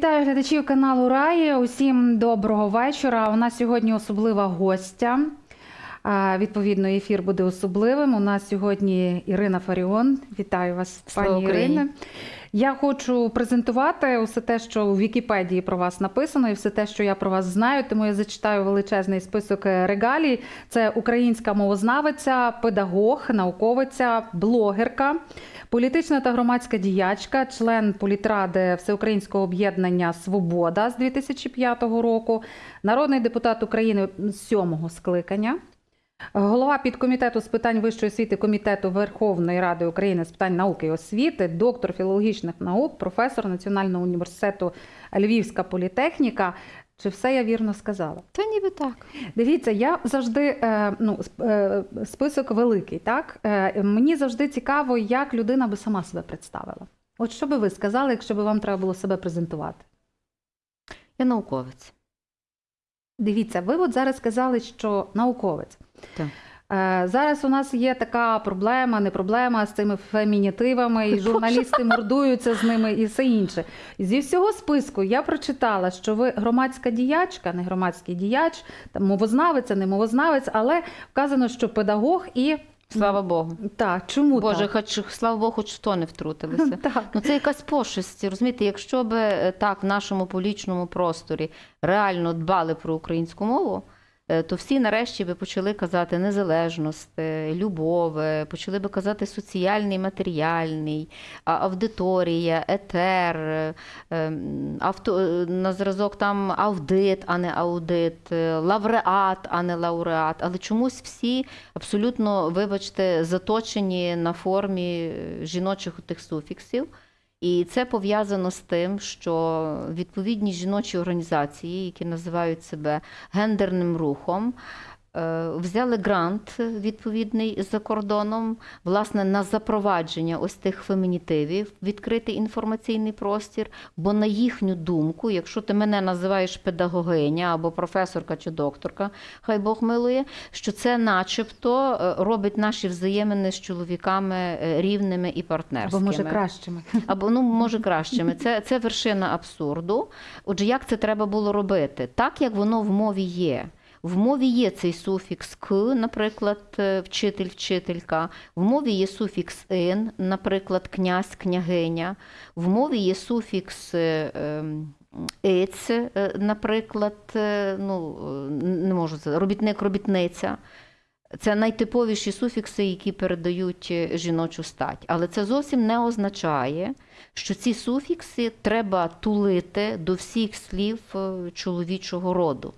Вітаю глядачів каналу Раї. Усім доброго вечора. У нас сьогодні особлива гостя. Відповідно, ефір буде особливим. У нас сьогодні Ірина Фаріон. Вітаю вас, Слава пані Україні. Ірине. Я хочу презентувати усе те, що у Вікіпедії про вас написано, і все те, що я про вас знаю. Тому я зачитаю величезний список регалій. Це українська мовознавиця, педагог, науковиця, блогерка, політична та громадська діячка, член політради Всеукраїнського об'єднання Свобода з 2005 року, народний депутат України сьомого скликання. Голова підкомітету з питань вищої освіти комітету Верховної Ради України з питань науки і освіти, доктор філологічних наук, професор Національного університету Львівська політехніка. Чи все я вірно сказала? Та ніби так. Дивіться, я завжди е, ну, е, список великий. Так Е, мені завжди цікаво, як людина би сама себе представила. От що би ви сказали, якщо би вам треба було себе презентувати? Я науковець. Дивіться, ви от зараз сказали, що науковець. Так. Е, Зараз у нас є така проблема, не проблема з цими фемінітивами, і журналісти мордуються з ними і все інше. Зі всього списку я прочитала, що ви громадська діячка, не громадський діяч, там мовознавець, не мовознавець, але вказано, що педагог і Слава Богу. так, чому Боже, так? хоч слава Богу, хоч то не втрутилися. Так. Ну це якась пошесть. Розумієте, якщо би е, так в нашому публічному просторі реально дбали про українську мову, то всі нарешті би почали казати незалежність, е, любов, е, почали би казати соціальний, матеріальний, аудиторія, етер, е, ем, авто, е, на зразок там аудит, а не аудит, е, лауреат, а не лауреат. Але чомусь всі абсолютно, вибачте, заточені на формі е, жіночих тих суфіксів. І це пов'язано з тим, що відповідні жіночі організації, які називають себе гендерним рухом, взяли грант відповідний за кордоном, власне, на запровадження ось тих фемінітивів, відкритий інформаційний простір. Бо на їхню думку, якщо ти мене називаєш педагогиня або професорка чи докторка, хай Бог милує, що це начебто е, робить наші взаємини з чоловіками е, рівними і Або може кращими. Або ну може кращими. Це, це вершина абсурду. Отже, як це треба було робити? Так як воно в мові є. В мові є цей суфікс к, наприклад, е, вчитель, вчителька. В мові є суфікс ин, наприклад, князь, княгиня. В мові є суфікс е, ем, иць, е, наприклад, ну не можу робітник, робітниця. Це найтиповіші суфікси, які передають жіночу стать. Але це зовсім не означає, що ці суфікси треба тулити до всіх слів чоловічого роду.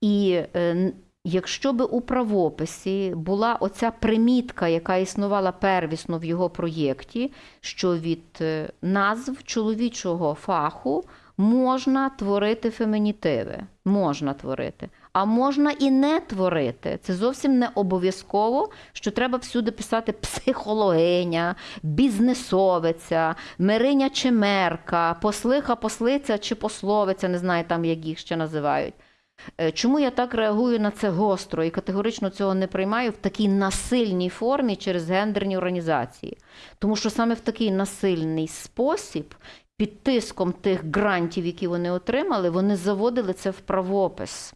І е, якщо би у правописі була оця примітка, яка існувала первісно в його проєкті, що від е, назв чоловічого фаху можна творити фемінітиви, можна творити. А можна і не творити. Це зовсім не обов'язково, що треба всюди писати психологиня, бізнесовиця, мириня чи мерка, послиха, послиця чи пословиця, не знаю там, як їх ще називають. Е, Чому я так реагую на це гостро і категорично цього не приймаю в такій насильній формі через гендерні організації? Тому що саме в такий насильний спосіб, під тиском тих грантів, які вони отримали, вони заводили це в правопис.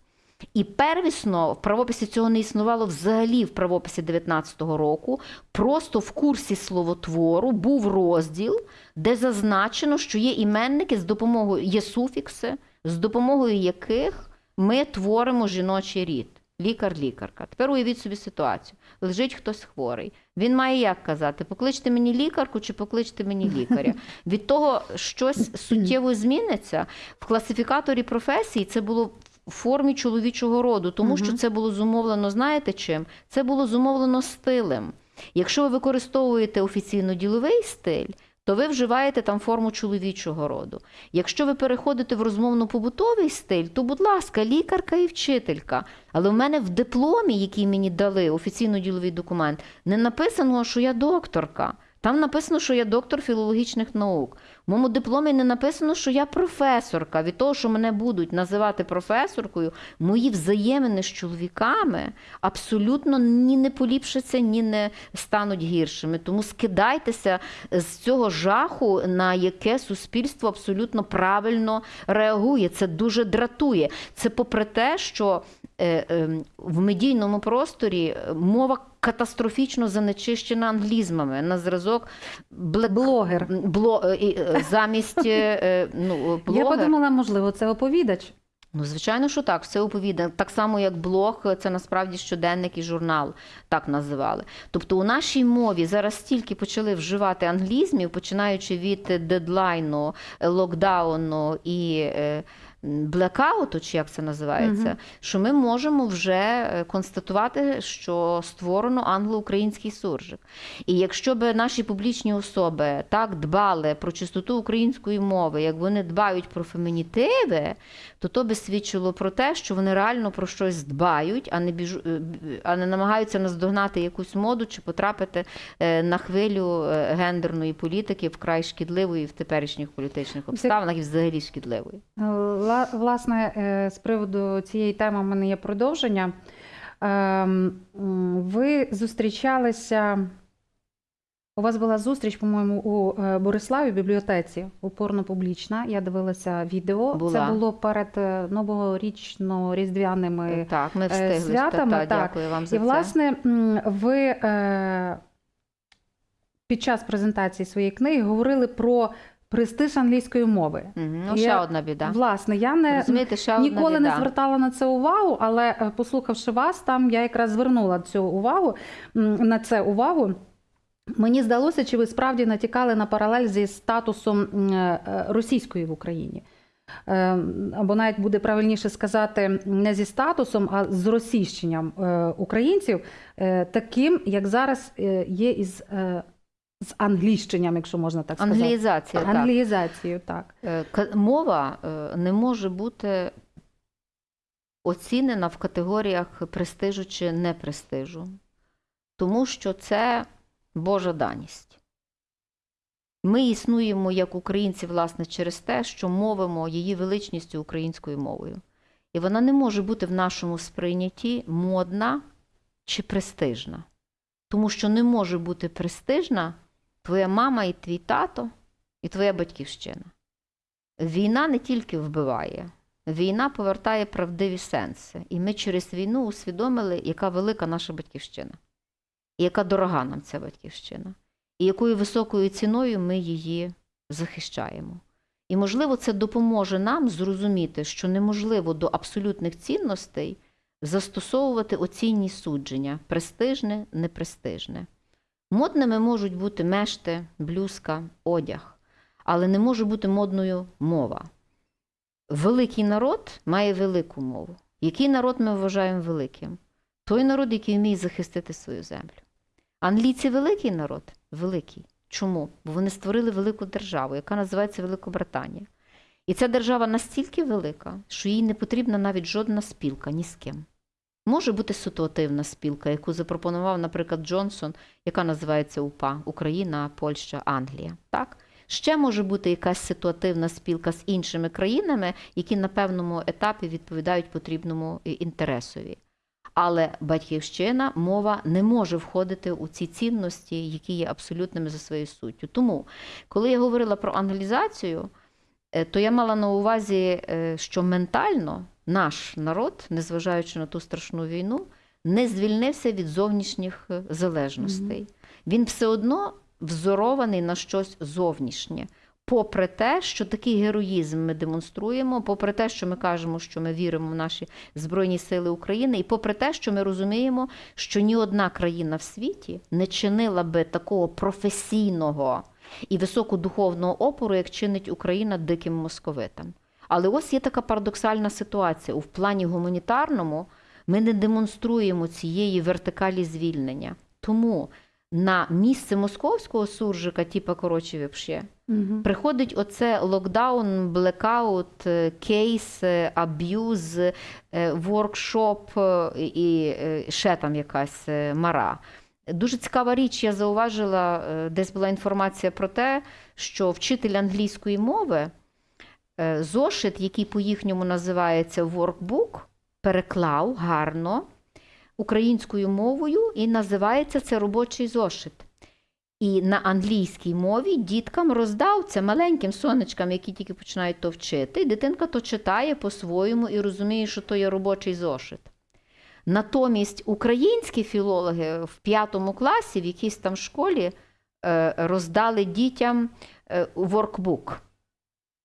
І первісно в правописі цього не існувало взагалі в правописі 19-го року. Просто в курсі словотвору був розділ, де зазначено, що є іменники з допомогою є суфікси, з допомогою яких ми творимо жіночий рід. Лікар-лікарка. Тепер уявіть собі ситуацію. Лежить хтось хворий. Він має як казати: покличте мені лікарку чи покличте мені лікаря. Від того щось суттєво зміниться. В класифікаторі професій це було в формі чоловічого роду, тому що це було зумовлено, знаєте чим? Це було зумовлено стилем. Якщо ви використовуєте офіційно діловий стиль, то ви вживаєте там форму чоловічого роду. Якщо ви переходите в розмовно-побутовий стиль, то, будь ласка, лікарка і вчителька. Але в мене в дипломі, який мені дали, офіційно діловий документ, не написано, що я докторка. Там написано, що я доктор філологічних наук. В моєму дипломі не написано, що я професорка. Від того, що мене будуть називати професоркою, мої взаємини з чоловіками абсолютно ні не поліпшаться, ні не стануть гіршими. Тому скидайтеся з цього жаху, на яке суспільство абсолютно правильно реагує. Це дуже дратує. Це попри те, що в медійному просторі е, мова катастрофічно занечищена англізмами на зразок блек... Блогер. Бло... е, е, замість е, е, ну, блогер. Я подумала, можливо, це оповідач. Ну, звичайно, що так, все оповідане. Так само, як блог, це насправді щоденник і журнал, так називали. Тобто у нашій мові зараз стільки почали вживати англізмів, починаючи від дедлайну, е, локдауну і е, блекауту, чи як це називається, Мгм. що ми можемо вже е, констатувати, що створено англо-український суржик. І якщо б наші публічні особи так дбали про чистоту української мови, як вони дбають про фемінітиви, то то би свідчило про те, що вони реально про щось дбають, а не біжу, е, а не намагаються наздогнати якусь моду чи потрапити е, на хвилю гендерної політики вкрай шкідливої в теперішніх політичних обставинах і взагалі шкідливої. Ла- Власне, е, з приводу цієї теми в мене є продовження. Ем, Ви зустрічалися. У вас була зустріч, по-моєму, у е, Бориславі в бібліотеці, упорно-публічна. Я дивилася відео. Була. Це було перед е, новорічно-різдвяними. Так, ми встигли. святами, та, та, так. Дякую вам за І, це. власне, ви під час презентації своєї книги говорили про престиж англійської мови. Мгм. Ну, ще одна біда. Власне, я не Розумієте, ще одна ніколи біда. не звертала на це увагу, але е, послухавши вас, там я якраз звернула цю увагу на це увагу. Мені здалося, чи ви справді натякали на паралель зі статусом е, російської в Україні. Е, Або навіть буде правильніше сказати не зі статусом, а з російщенням е, українців, е, таким, як зараз е, є із е, з англійщенням, якщо можна так сказати. Англіїзація, так. Англіїзацією, так. Е, Мова е, не може бути оцінена в категоріях престижу чи непрестижу, тому що це Божа даність. Ми існуємо як українці, власне, через те, що мовимо її величністю українською мовою. І вона не може бути в нашому сприйнятті модна чи престижна. Тому що не може бути престижна твоя мама і твій тато, і твоя батьківщина. Війна не тільки вбиває, війна повертає правдиві сенси. І ми через війну усвідомили, яка велика наша батьківщина, і яка дорога нам ця батьківщина, і якою високою ціною ми її захищаємо. І, можливо, це допоможе нам зрозуміти, що неможливо до абсолютних цінностей застосовувати оцінні судження престижне, непрестижне. Модними можуть бути мешти, блюзка, одяг, але не може бути модною мова. Великий народ має велику мову. Який народ ми вважаємо великим? Той народ, який вміє захистити свою землю. Англійці великий народ? Великий. Чому? Бо вони створили велику державу, яка називається Великобританія. І ця держава настільки велика, що їй не потрібна навіть жодна спілка ні з ким. Може бути ситуативна спілка, яку запропонував, наприклад, Джонсон, яка називається УПА Україна, Польща, Англія. Так? Ще може бути якась ситуативна спілка з іншими країнами, які на певному етапі відповідають потрібному інтересові. Але батьківщина, мова не може входити у ці цінності, які є абсолютними за своєю суттю. Тому, коли я говорила про англізацію, е, то я мала на увазі, е, що ментально наш народ, незважаючи на ту страшну війну, не звільнився від зовнішніх е, залежностей. Він все одно взорований на щось зовнішнє. Попри те, що такий героїзм ми демонструємо, попри те, що ми кажемо, що ми віримо в наші Збройні Сили України, і попри те, що ми розуміємо, що ні одна країна в світі не чинила би такого професійного і високодуховного опору, як чинить Україна диким московитам. Але ось є така парадоксальна ситуація. У плані гуманітарному ми не демонструємо цієї вертикалі звільнення. Тому на місце московського суржика, типа короче вопше, Угу. приходить оце локдаун, блекаут, е, кейс, е, аб'юз, е, воркшоп і ще там якась мара. Дуже цікава річ, я зауважила, десь була інформація про те, що вчитель англійської мови зошит, який по-їхньому називається workbook, переклав гарно українською мовою і називається це робочий зошит. І на англійській мові діткам роздав це маленьким сонечкам, які тільки починають то вчити. І дитинка то читає по-своєму і розуміє, що то є робочий зошит. Натомість українські філологи в п'ятому класі, в якійсь там школі, е, роздали дітям е, воркбук.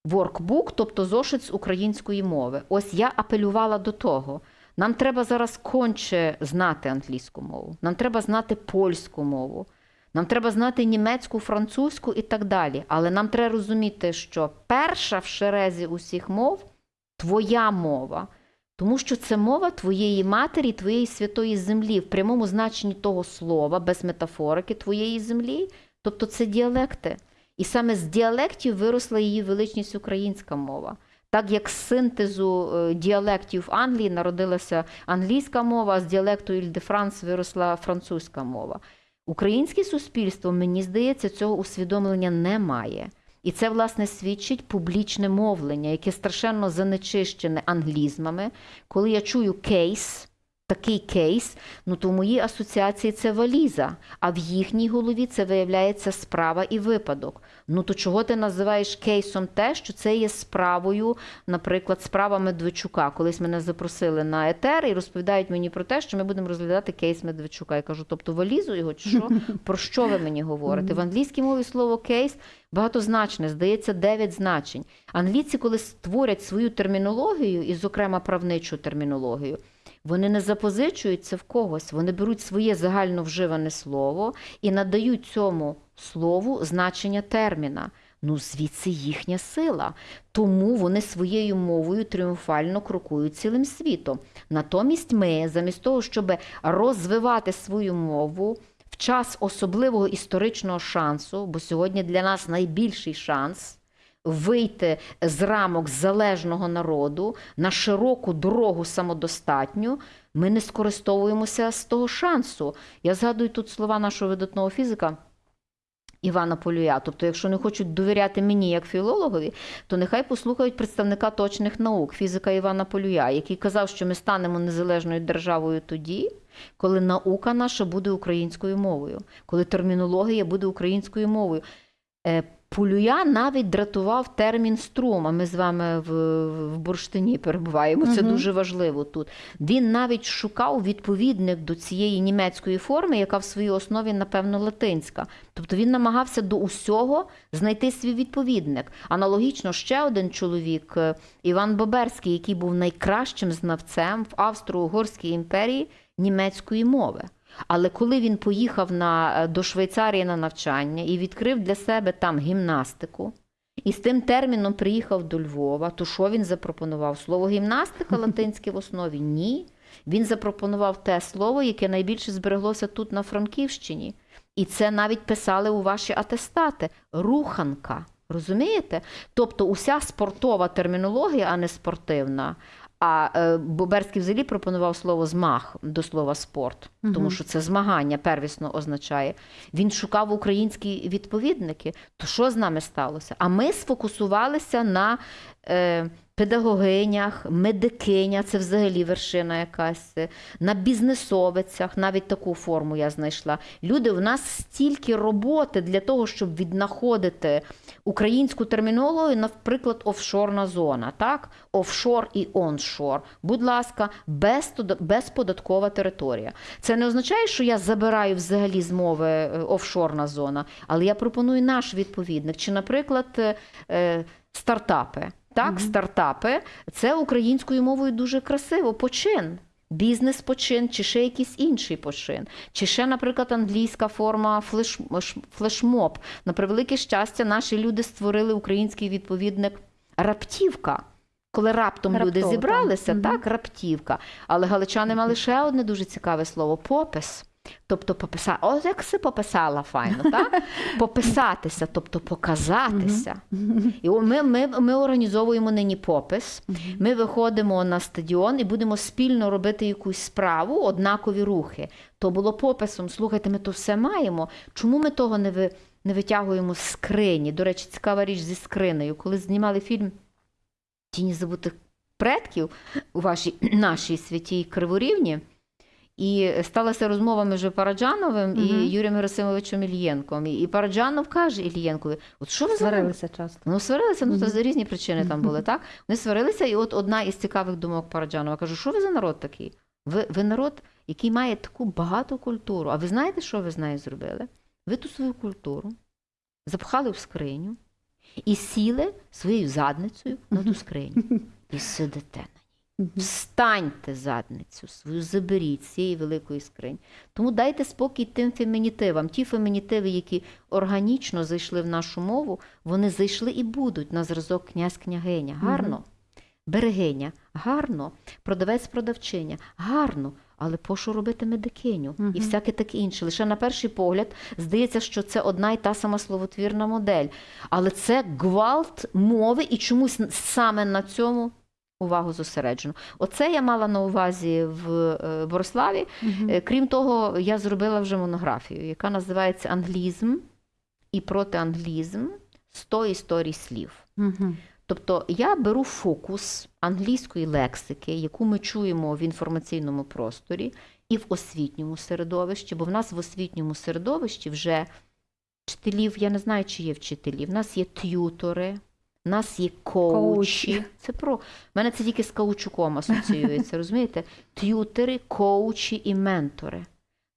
Воркбук, тобто зошит з української мови. Ось я апелювала до того. Нам треба зараз конче знати англійську мову, нам треба знати польську мову, нам треба знати німецьку, французьку і так далі. Але нам треба розуміти, що перша в шерезі усіх мов твоя мова. Тому що це мова твоєї матері, твоєї святої землі, в прямому значенні того слова, без метафорики твоєї землі, тобто це діалекти. І саме з діалектів виросла її величність українська мова. Так як з синтезу е, діалектів Англії народилася англійська мова, а з діалекту Іль-де-Франс виросла французька мова. Українське суспільство, мені здається, цього усвідомлення не має. І це, власне, свідчить публічне мовлення, яке страшенно занечищене англізмами. Коли я чую кейс, такий кейс, ну то в моїй асоціації це валіза, а в їхній голові це виявляється справа і випадок. Ну то чого ти називаєш кейсом те, що це є справою, наприклад, справа Медведчука. Колись мене запросили на етер і розповідають мені про те, що ми будемо розглядати кейс Медведчука. Я кажу, тобто валізу його чи що? Про що ви мені говорите? В англійській мові слово кейс багатозначне, здається, дев'ять значень. Англійці, коли створять свою термінологію, і, зокрема, правничу термінологію, вони не запозичуються в когось, вони беруть своє загально вживане слово і надають цьому слову значення терміна. Ну, звідси їхня сила. Тому вони своєю мовою тріумфально крокують цілим світом. Натомість ми, замість того, щоб розвивати свою мову в час особливого історичного шансу, бо сьогодні для нас найбільший шанс вийти з рамок залежного народу на широку дорогу самодостатню, ми не скористовуємося з того шансу. Я згадую тут слова нашого видатного фізика. Івана Полюя. Тобто, якщо не хочуть довіряти мені як філологові, то нехай послухають представника точних наук, фізика Івана Полюя, який казав, що ми станемо незалежною державою тоді, коли наука наша буде українською мовою, коли термінологія буде українською мовою. Полюя навіть дратував термін струм, а ми з вами в, в бурштині перебуваємо. Це Мгм. дуже важливо тут. Він навіть шукав відповідник до цієї німецької форми, яка в своїй основі, напевно, латинська. Тобто він намагався до усього знайти свій відповідник. Аналогічно ще один чоловік, е, Іван Боберський, який був найкращим знавцем в Австро-Угорській імперії німецької мови. Але коли він поїхав на, е, до Швейцарії на навчання і відкрив для себе там гімнастику, і з тим терміном приїхав до Львова, то що він запропонував? Слово гімнастика латинське в основі? Ні. Він запропонував те слово, яке найбільше збереглося тут на Франківщині. І це навіть писали у ваші атестати руханка. Розумієте? Тобто уся спортова термінологія, а не спортивна. А е, Боберський взагалі пропонував слово змах до слова спорт, тому що це змагання первісно означає. Він шукав українські відповідники. То що з нами сталося? А ми сфокусувалися на е, педагогинях, медикиня, це взагалі вершина якась, на бізнесовицях, навіть таку форму я знайшла. Люди, в нас стільки роботи для того, щоб віднаходити українську термінологію, наприклад, офшорна зона, так? Офшор і оншор. Будь ласка, безподаткова територія. Це не означає, що я забираю взагалі з мови е, офшорна зона, але я пропоную наш відповідник. Чи, наприклад, е, е, стартапи. Так, стартапи це українською мовою дуже красиво. Почин. Бізнес почин, чи ще якийсь інший почин, чи ще, наприклад, англійська форма флеш, флешмоб. На превелике щастя, наші люди створили український відповідник раптівка. Коли раптом люди зібралися, так. так, раптівка. Але галичани мали ще одне дуже цікаве слово попис. Тобто пописати, ось як си пописала файно, так? Пописатися, тобто показатися. І ми, ми, ми організовуємо нині попис. Ми виходимо на стадіон і будемо спільно робити якусь справу, однакові рухи. То було пописом. Слухайте, ми то все маємо. Чому ми того не, ви, не витягуємо з скрині? До речі, цікава річ зі скринею. Коли знімали фільм Тіні забутих предків у вашій нашій святій Криворівні. І сталася розмова між Параджановим і Юрієм Герасимовичем Ільєнком. І Параджанов каже Ільєнкові: от що ви за Сварилися часто. Ну, сварилися, ну, це Мгм. за різні причини там були, так? Вони сварилися, і от одна із цікавих думок Параджанова каже: що ви за народ такий? Ви, ви народ, який має таку багату культуру. А ви знаєте, що ви з нею зробили? Ви ту свою культуру запхали в скриню і сіли своєю задницею на ту скриню. І сидите. Встаньте задницю свою, заберіть з цієї великої скрині. Тому дайте спокій тим фемінітивам. Ті фемінітиви, які органічно зайшли в нашу мову, вони зайшли і будуть на зразок князь-княгиня. Гарно. Берегиня, гарно, продавець-продавчиня, гарно, але пошу робити медикиню і всяке таке інше. Лише на перший погляд здається, що це одна й та сама словотвірна модель. Але це гвалт мови, і чомусь саме на цьому увагу зосереджено. Оце я мала на увазі в е, Бориславі. Е, Крім того, я зробила вже монографію, яка називається Англізм і протианглізм 100 історій слів. Мгм. Тобто я беру фокус англійської лексики, яку ми чуємо в інформаційному просторі і в освітньому середовищі, бо в нас в освітньому середовищі вже вчителів, я не знаю, чи є вчителі, в нас є т'ютори, в нас є коучі. Коучі. Це про в мене це тільки з каучуком асоціюється, розумієте? Т'ютери, коучі і ментори.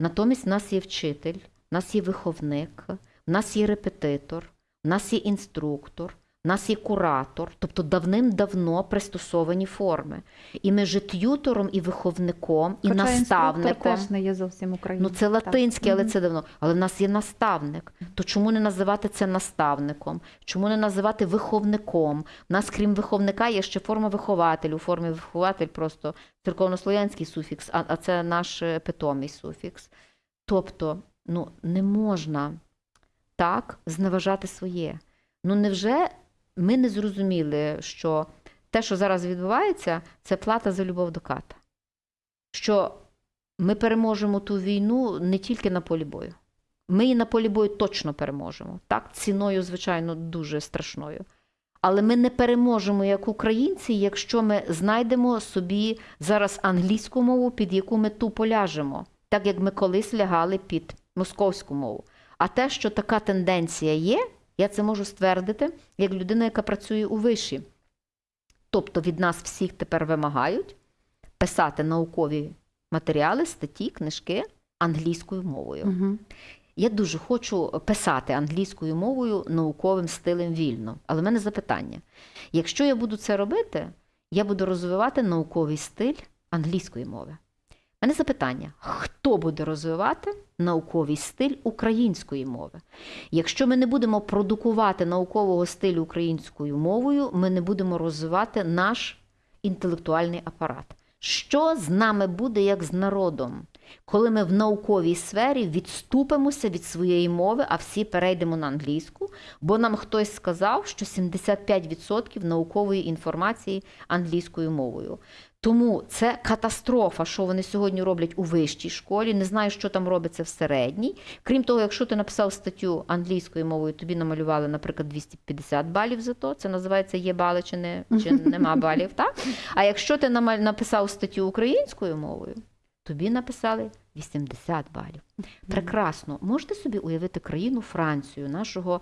Натомість в нас є вчитель, в нас є виховник, в нас є репетитор, в нас є інструктор, в нас є куратор, тобто давним-давно пристосовані форми. І між т'ютором і виховником, і Хоча наставником. теж не є зовсім українським. Ну, це латинське, але це давно. Але в нас є наставник. То чому не називати це наставником? Чому не називати виховником? У нас, крім виховника, є ще форма вихователь. У формі вихователь просто церковнослов'янський суфікс, а, а це наш е, питомий суфікс. Тобто, ну, не можна так зневажати своє. Ну, невже ми не зрозуміли, що те, що зараз відбувається, це плата за любов до ката? Що ми переможемо ту війну не тільки на полі бою. Ми і на полі бою точно переможемо. Так, ціною, звичайно, дуже страшною. Але ми не переможемо як українці, якщо ми знайдемо собі зараз англійську мову, під яку ми тупо ляжемо, так як ми колись лягали під московську мову. А те, що така тенденція є, я це можу ствердити як людина, яка працює у виші. Тобто від нас всіх тепер вимагають писати наукові матеріали, статті, книжки англійською мовою. Мгм. Я дуже хочу писати англійською мовою науковим стилем вільно. Але в мене запитання: якщо я буду це робити, я буду розвивати науковий стиль англійської мови. Мене запитання: хто буде розвивати науковий стиль української мови? Якщо ми не будемо продукувати наукового стилю українською мовою, ми не будемо розвивати наш інтелектуальний апарат. Що з нами буде як з народом, коли ми в науковій сфері відступимося від своєї мови, а всі перейдемо на англійську, бо нам хтось сказав, що 75% наукової інформації англійською мовою. Тому це катастрофа, що вони сьогодні роблять у вищій школі. Не знаю, що там робиться в середній. Крім того, якщо ти написав статтю англійською мовою, тобі намалювали, наприклад, 250 балів за то. Це називається є бали чи не чи нема балів. Так? А якщо ти написав статтю українською мовою, тобі написали 80 балів. Прекрасно. Можете собі уявити країну Францію, нашого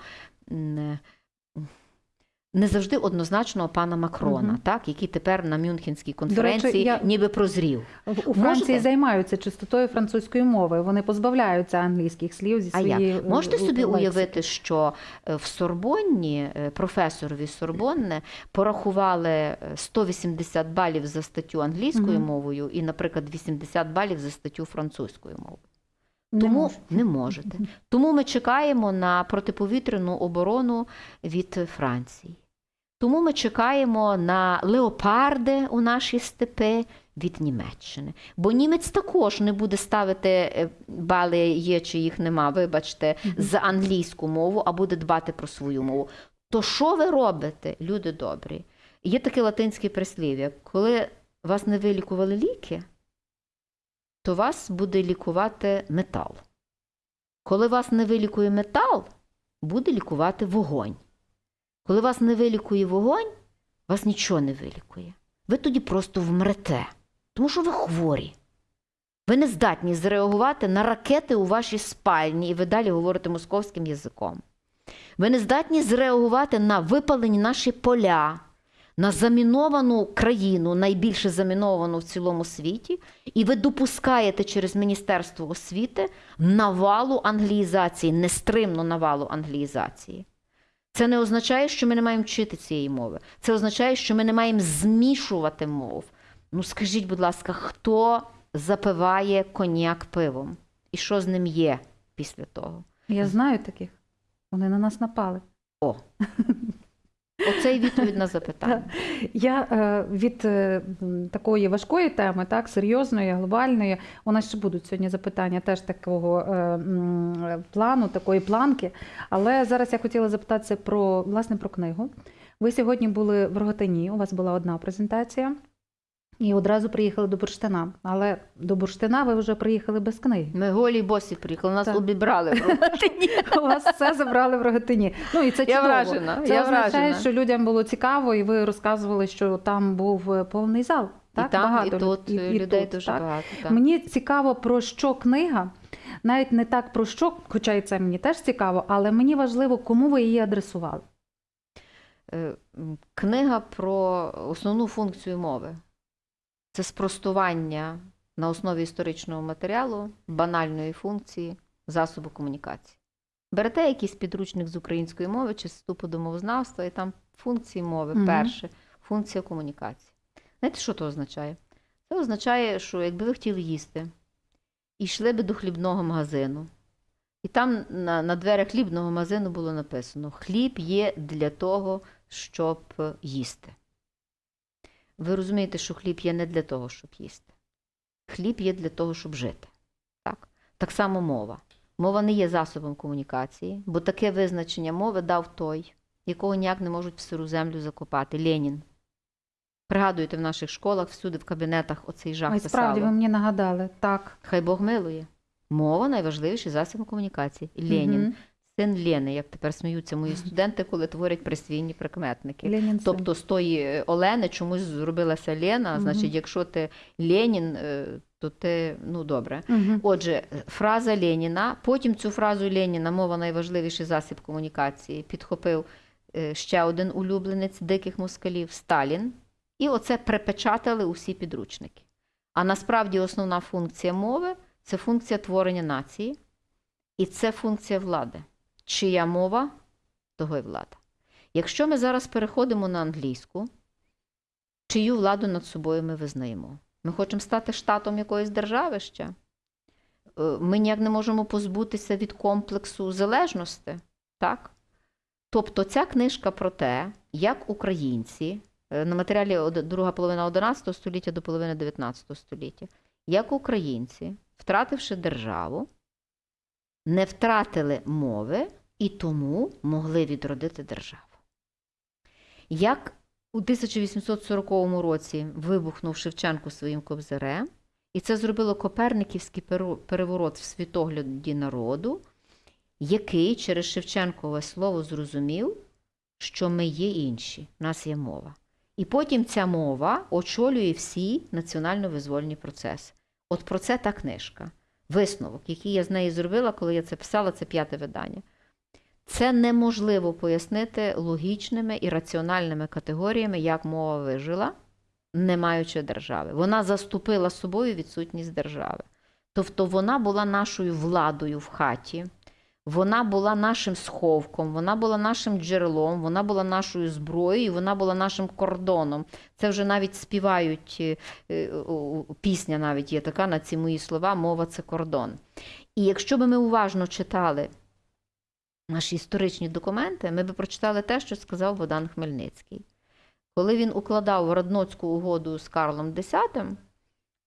не завжди однозначного пана Макрона, Мгм. так, який тепер на Мюнхенській конференції я- ніби прозрів. У Франції Можете? займаються чистотою французької мови. Вони позбавляються англійських слів зі А своєї як? Можете е, собі лексики. уявити, що е, в Сорбонні е, професорові Сорбонне порахували е, 180 балів за статтю англійською Мгм. мовою і, наприклад, 80 балів за статтю французькою мовою? Не Тому можу. не можете. Тому ми чекаємо на протиповітряну оборону від Франції. Тому ми чекаємо на леопарди у наші степи від Німеччини. Бо німець також не буде ставити е, бали є чи їх нема, вибачте, за англійську мову, а буде дбати про свою мову. То що ви робите, люди добрі? Є таке латинське прислів'я: коли вас не вилікували ліки, то вас буде лікувати метал. Коли вас не вилікує метал, буде лікувати вогонь. Коли вас не вилікує вогонь, вас нічого не вилікує. Ви тоді просто вмрете, тому що ви хворі. Ви не здатні зреагувати на ракети у вашій спальні, і ви далі говорите московським язиком. Ви не здатні зреагувати на випалені наші поля, на заміновану країну, найбільше заміновану в цілому світі, і ви допускаєте через Міністерство освіти навалу англіїзації, нестримну навалу англіїзації. Це не означає, що ми не маємо вчити цієї мови. Це означає, що ми не маємо змішувати мов. Ну скажіть, будь ласка, хто запиває коньяк пивом? І що з ним є після того? Я знаю таких. Вони на нас напали. О. Оце і відповідь на запитання. Я е, від е, такої важкої теми, так, серйозної, глобальної, у нас ще будуть сьогодні запитання теж такого е, плану, такої планки. Але зараз я хотіла запитатися про власне про книгу. Ви сьогодні були в Роготині, у вас була одна презентація. І одразу приїхали до Бурштина. Але до Бурштина ви вже приїхали без книги. Ми голі босі приїхали, нас обібрали. в Рогатині. У вас все забрали в Рогатині. Ну і це Я чудово. вражена, Це я означає, вражена. що людям було цікаво, і ви розказували, що там був е, повний зал. Так? і там, Багато і тут і- і людей тут, дуже так? багато. Так. Мені цікаво, про що книга. Навіть не так про що, хоча і це мені теж цікаво, але мені важливо, кому ви її адресували. Е, Книга про основну функцію мови. Це спростування на основі історичного матеріалу, банальної функції засобу комунікації. Берете якийсь підручник з української мови чи з вступу до мовознавства, і там функції мови, Мгм. перше, функція комунікації. Знаєте, що це означає? Це означає, що якби ви хотіли їсти і йшли би до хлібного магазину, і там на, на дверях хлібного магазину було написано: хліб є для того, щоб їсти. Ви розумієте, що хліб є не для того, щоб їсти. Хліб є для того, щоб жити. Так, так само мова. Мова не є засобом комунікації, бо таке визначення мови дав той, якого ніяк не можуть в сиру землю закопати Ленін. Пригадуєте, в наших школах, всюди в кабінетах оцей жах Ой, справді ви мені нагадали. Так. Хай Бог милує. Мова найважливіший засіб комунікації. Ленін, Мгм. Син Лени, як тепер сміються мої студенти, коли творять присвійні прикметники. Ленін. Тобто з тої е, Олени чомусь зробилася Лена. Мгм. Значить, якщо ти Ленін, е, то ти ну добре. Мгм. Отже, фраза Леніна. Потім цю фразу Леніна, мова найважливіший засіб комунікації, підхопив е, ще один улюбленець диких москалів Сталін. І оце припечатали усі підручники. А насправді основна функція мови це функція творення нації, і це функція влади. Чия мова, того й влада. Якщо ми зараз переходимо на англійську, чию владу над собою ми визнаємо? Ми хочемо стати штатом якоїсь держави ще. Е, Ми ніяк не можемо позбутися від комплексу залежності. Так? Тобто ця книжка про те, як українці е, на матеріалі друга половина 11 століття до половини 19 століття, як українці, втративши державу, не втратили мови і тому могли відродити державу. Як у 1840 році вибухнув Шевченко своїм кобзарем, і це зробило Коперниківський переворот в світогляді народу, який через Шевченкове слово зрозумів, що ми є інші, в нас є мова. І потім ця мова очолює всі національно-визвольні процеси. От про це та книжка. Висновок, який я з неї зробила, коли я це писала, це п'яте видання. Це неможливо пояснити логічними і раціональними категоріями, як мова вижила, не маючи держави. Вона заступила собою відсутність держави. Тобто вона була нашою владою в хаті, вона була нашим сховком, вона була нашим джерелом, вона була нашою зброєю, вона була нашим кордоном. Це вже навіть співають е, е, пісня, навіть є така на ці мої слова, мова це кордон. І якщо би ми уважно читали наші історичні документи, ми би прочитали те, що сказав Богдан Хмельницький. Коли він укладав Радноцьку угоду з Карлом X,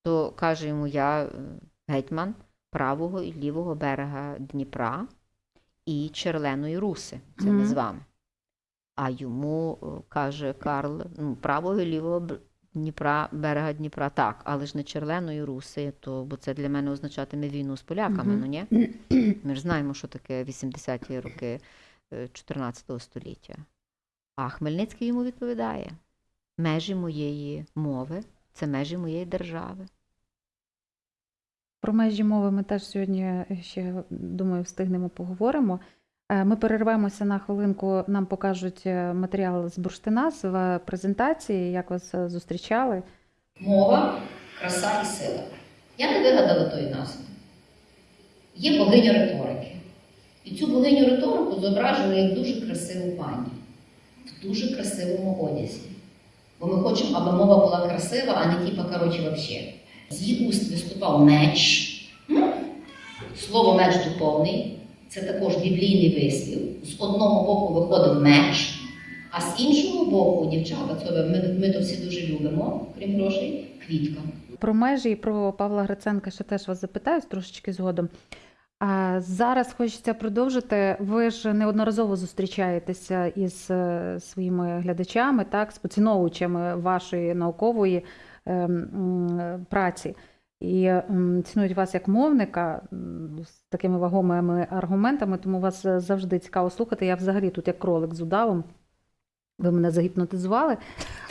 то каже йому: я е, гетьман правого і лівого берега Дніпра і Черленої Руси. Це Мгм. ми з вами. А йому е, каже Карл, ну, правого і лівого Дніпра, берега Дніпра, так, але ж не Черленої Руси, то, бо це для мене означатиме війну з поляками, ну ні? Ми ж знаємо, що таке 80-ті роки е, 14 століття. А Хмельницький йому відповідає: межі моєї мови це межі моєї держави. Про межі мови ми теж сьогодні ще думаю встигнемо поговоримо. Е, Ми перервемося на хвилинку. Нам покажуть е, матеріал з бурштина з е, презентації, як вас е, зустрічали. Мова, краса і сила. Я не вигадала тої назви. Є богиня риторики. І цю богиню риторику зображили як дуже красиву пані в дуже красивому одязі. Бо ми хочемо, аби мова була красива, а не типа, коротше, вообще. З уст виступав меч. Слово меч духовний це також біблійний вислів. З одного боку виходив меч, а з іншого боку, дівчата, це ми, ми то всі дуже любимо, крім грошей, квітка. Про межі і про Павла Гриценка ще теж вас запитаюсь трошечки згодом. А зараз хочеться продовжити. Ви ж неодноразово зустрічаєтеся із е, своїми глядачами, так, з поціновувачами вашої наукової праці. І цінують вас як мовника з такими вагомими аргументами, тому вас е, завжди цікаво слухати. Я взагалі тут як кролик з удавом. Ви мене загіпнотизували,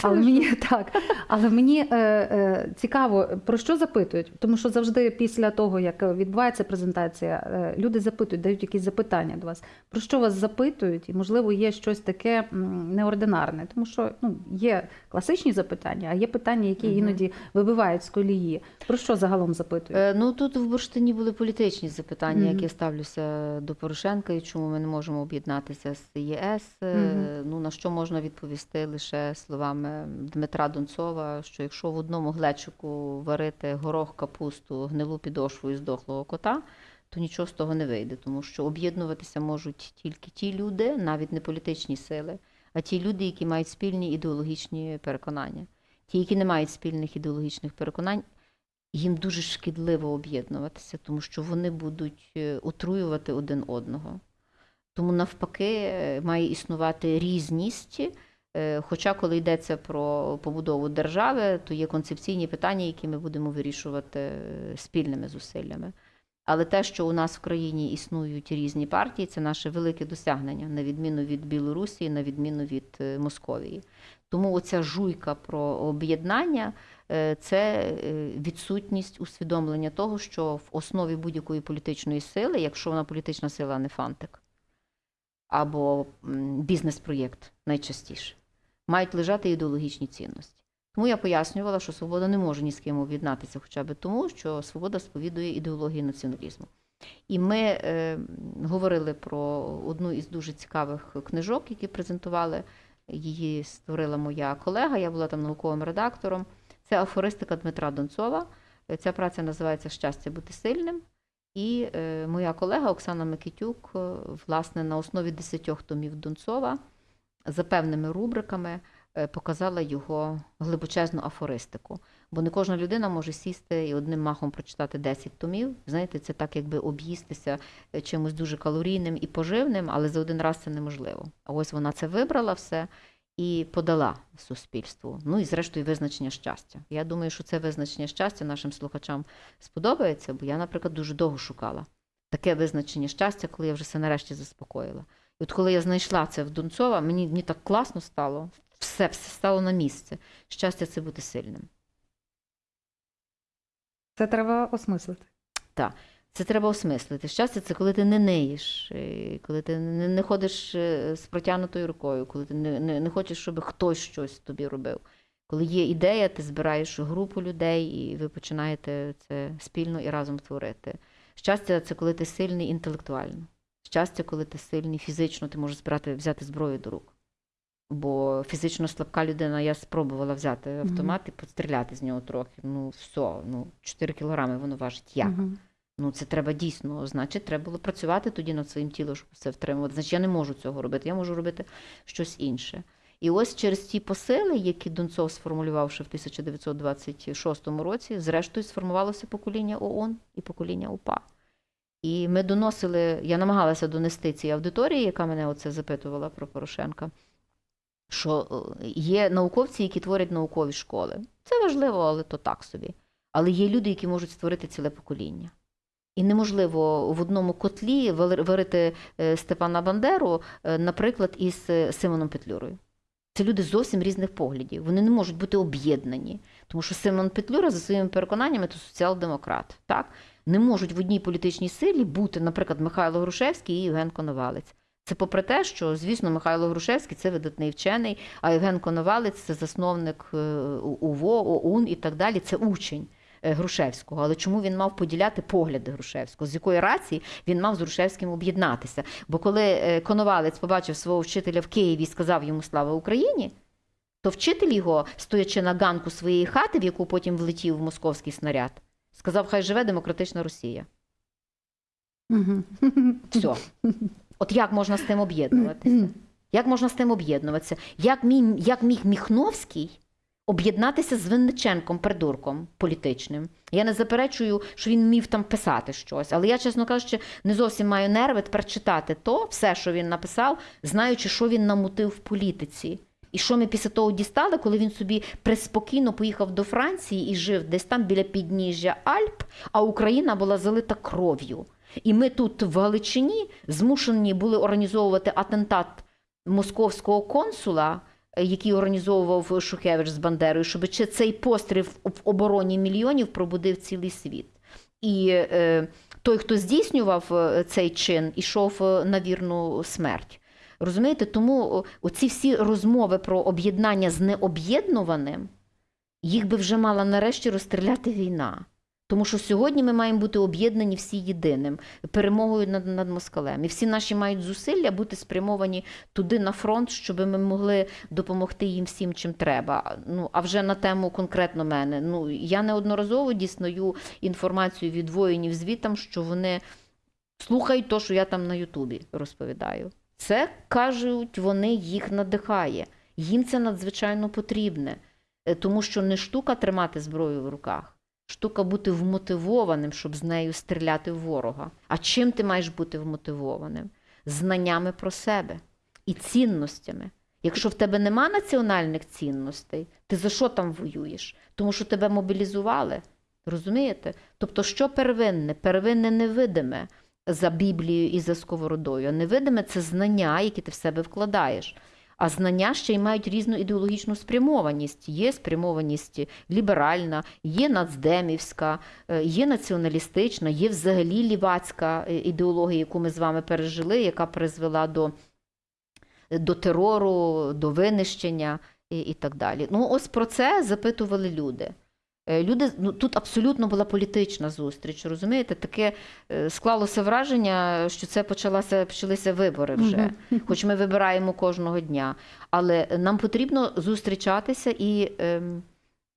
але мені так, але мені е, е, цікаво, про що запитують, тому що завжди після того, як відбувається презентація, е, люди запитують, дають якісь запитання до вас. Про що вас запитують, і можливо є щось таке неординарне, тому що ну є класичні запитання, а є питання, які Мгм. іноді вибивають з колії. Про що загалом запитують? Е, Ну тут в бурштині були політичні запитання, Мгм. які я ставлюся до Порошенка, і чому ми не можемо об'єднатися з ЄС. Мгм. Ну на що можна відповісти лише словами Дмитра Донцова, що якщо в одному глечику варити горох, капусту, гнилу підошву і здохлого кота, то нічого з того не вийде, тому що об'єднуватися можуть тільки ті люди, навіть не політичні сили, а ті люди, які мають спільні ідеологічні переконання. Ті, які не мають спільних ідеологічних переконань, їм дуже шкідливо об'єднуватися, тому що вони будуть е, отруювати один одного. Тому навпаки е, має існувати різність. е, Хоча, коли йдеться про побудову держави, то є концепційні питання, які ми будемо вирішувати е, спільними зусиллями. Але те, що у нас в країні існують різні партії, це наше велике досягнення, на відміну від Білорусі, на відміну від Московії. Тому оця жуйка про об'єднання це відсутність усвідомлення того, що в основі будь-якої політичної сили, якщо вона політична сила, а не фантик, або бізнес-проєкт найчастіше, мають лежати ідеологічні цінності. Тому я пояснювала, що свобода не може ні з ким об'єднатися, хоча б тому, що свобода сповідує ідеологію націоналізму. І ми е, говорили про одну із дуже цікавих книжок, які презентували. Її створила моя колега, я була там науковим редактором. Це афористика Дмитра Донцова. Ця праця називається Щастя бути сильним. І е, моя колега Оксана Микитюк, е, власне, на основі десятьох томів Донцова за певними рубриками е, показала його глибочезну афористику. Бо не кожна людина може сісти і одним махом прочитати 10 томів. Знаєте, це так, якби об'їстися чимось дуже калорійним і поживним, але за один раз це неможливо. А ось вона це вибрала все і подала суспільству. Ну і зрештою визначення щастя. Я думаю, що це визначення щастя нашим слухачам сподобається, бо я, наприклад, дуже довго шукала таке визначення щастя, коли я вже все нарешті заспокоїла. І от коли я знайшла це в Донцова, мені, мені так класно стало, все, все стало на місце. Щастя це бути сильним. Це треба осмислити. Це треба осмислити. Щастя, це коли ти не неїш, е, коли ти не, не ходиш е, з протягнутою рукою, коли ти не, не, не хочеш, щоб хтось щось тобі робив. Коли є ідея, ти збираєш групу людей, і ви починаєте це спільно і разом творити. Щастя, це коли ти сильний інтелектуально. Щастя, коли ти сильний фізично, ти можеш збирати, взяти зброю до рук. Бо фізично слабка людина, я спробувала взяти автомат і постріляти з нього трохи. Ну, все, ну, 4 кілограми воно важить. Як? Ну, це треба дійсно. Значить, треба було працювати тоді над своїм тілом, щоб це втримувати. Значить, я не можу цього робити. Я можу робити щось інше. І ось через ті посили, які Донцов сформулював ще в 1926 році, зрештою сформувалося покоління ООН і покоління УПА. І ми доносили, я намагалася донести цій аудиторії, яка мене оце запитувала про Порошенка, що е, є науковці, які творять наукові школи. Це важливо, але то так собі. Але є люди, які можуть створити ціле покоління. І неможливо в одному котлі варити е, Степана Бандеру, е, наприклад, із е, Симоном Петлюрою. Це люди зовсім різних поглядів. Вони не можуть бути об'єднані. Тому що Симон Петлюра за своїми переконаннями то соціал-демократ. Так? Не можуть в одній політичній силі бути, наприклад, Михайло Грушевський і Євген Коновалець. Це попри те, що, звісно, Михайло Грушевський це видатний вчений, а Євген Коновалець це засновник УВО, ОУН і так далі. Це учень Грушевського. Але чому він мав поділяти погляди Грушевського? З якої рації він мав з Грушевським об'єднатися? Бо коли е, Коновалець побачив свого вчителя в Києві і сказав йому слава Україні, то вчитель його, стоячи на ганку своєї хати, в яку потім влетів московський снаряд, сказав: Хай живе демократична Росія. Все. От як можна з тим об'єднуватися? Як можна з тим об'єднуватися? Як міг Міхновський об'єднатися з Винниченком, придурком політичним? Я не заперечую, що він міг там писати щось, але я, чесно кажучи, не зовсім маю нерви тепер читати то, все, що він написав, знаючи, що він намутив в політиці. І що ми після того дістали, коли він собі приспокійно поїхав до Франції і жив десь там біля підніжжя Альп, а Україна була залита кров'ю. І ми тут в Галичині змушені були організовувати атентат московського консула, який організовував Шухевич з Бандерою, щоб чи цей постріл в обороні мільйонів пробудив цілий світ. І е, той, хто здійснював е, цей чин, ішов е, на вірну смерть. Розумієте, тому оці всі розмови про об'єднання з необ'єднуваним, їх би вже мала нарешті розстріляти війна. Тому що сьогодні ми маємо бути об'єднані всі єдиним перемогою над, над москалем. І всі наші мають зусилля бути спрямовані туди на фронт, щоб ми могли допомогти їм всім, чим треба. Ну а вже на тему конкретно мене. Ну я неодноразово дізнаю інформацію від воїнів звітам, що вони слухають то, що я там на Ютубі розповідаю. Це кажуть, вони їх надихає. Їм це надзвичайно потрібне, Е, тому що не штука тримати зброю в руках. Штука бути вмотивованим, щоб з нею стріляти в ворога. А чим ти маєш бути вмотивованим? Знаннями про себе і цінностями. Якщо в тебе нема національних цінностей, ти за що там воюєш? Тому що тебе мобілізували. Розумієте? Тобто, що первинне? Первинне невидиме за Біблією і за сковородою. А невидиме це знання, які ти в себе вкладаєш. А знання ще й мають різну ідеологічну спрямованість. Є спрямованість ліберальна, є нацдемівська, е, є націоналістична, є взагалі лівацька е, ідеологія, яку ми з вами пережили, яка призвела до, до терору, до винищення і, і так далі. Ну, ось про це запитували люди. Е, Люди, ну, тут абсолютно була політична зустріч, розумієте? Таке е, склалося враження, що це почалося, почалися вибори вже, хоч ми вибираємо кожного дня. Але нам потрібно зустрічатися і ем,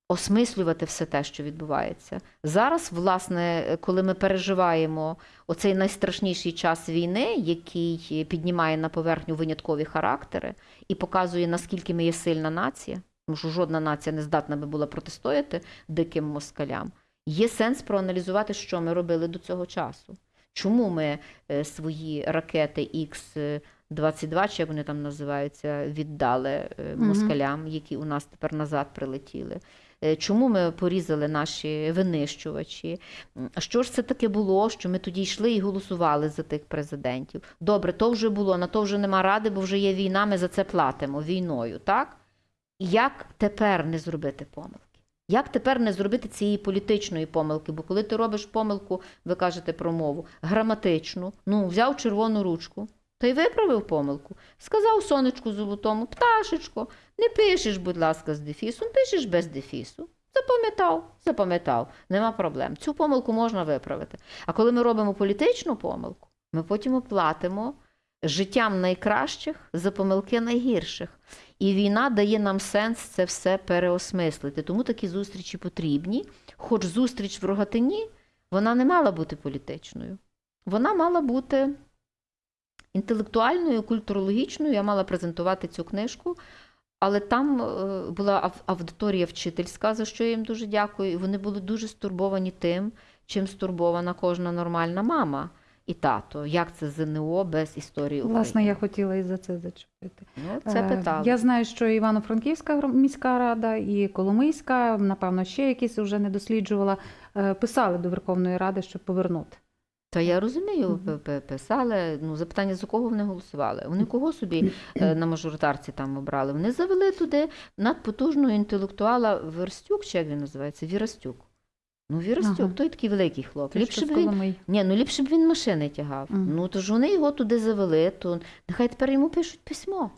осмислювати все те, що відбувається. Зараз, власне, коли ми переживаємо оцей найстрашніший час війни, який піднімає на поверхню виняткові характери і показує, наскільки ми є сильна нація, тому що жодна нація не здатна би була протистояти диким москалям. Є сенс проаналізувати, що ми робили до цього часу. Чому ми е, свої ракети Х-22, чи як вони там називаються, віддали е, москалям, які у нас тепер назад прилетіли? Е, Чому ми порізали наші винищувачі? Що ж це таке було, що ми тоді йшли і голосували за тих президентів? Добре, то вже було, на то вже нема ради, бо вже є війна, ми за це платимо війною, так? Як тепер не зробити помилки? Як тепер не зробити цієї політичної помилки? Бо коли ти робиш помилку, ви кажете про мову, граматичну, ну, взяв червону ручку та й виправив помилку. Сказав сонечку золотому, пташечко, не пишеш, будь ласка, з дефісом, пишеш без дефісу. Запам'ятав, запам'ятав, нема проблем. Цю помилку можна виправити. А коли ми робимо політичну помилку, ми потім оплатимо життям найкращих за помилки найгірших. І війна дає нам сенс це все переосмислити. Тому такі зустрічі потрібні. Хоч зустріч в рогатині, вона не мала бути політичною. Вона мала бути інтелектуальною, культурологічною. Я мала презентувати цю книжку Але там е, була аудиторія вчительська, за що я їм дуже дякую. І вони були дуже стурбовані тим, чим стурбована кожна нормальна мама і тато. Як це ЗНО без історії України? Власне, я хотіла і за це зачепити. Ну, це Е. Я знаю, що Івано-Франківська міська рада і Коломийська, напевно, ще якісь вже не досліджувала, е, писали до Верховної Ради, щоб повернути. Та я розумію, писали. Ну, запитання, за кого вони голосували? Вони кого собі е, на мажоритарці там обрали? Вони завели туди надпотужного інтелектуала Верстюк, чи як він називається? Вірастюк. Ну, Вірастюк, Ага. той такий великий хлоп. Ліпше б він Ні, ну ліпше б він машини тягав. Мгм. Ну то ж вони його туди завели, то нехай тепер йому пишуть письмо.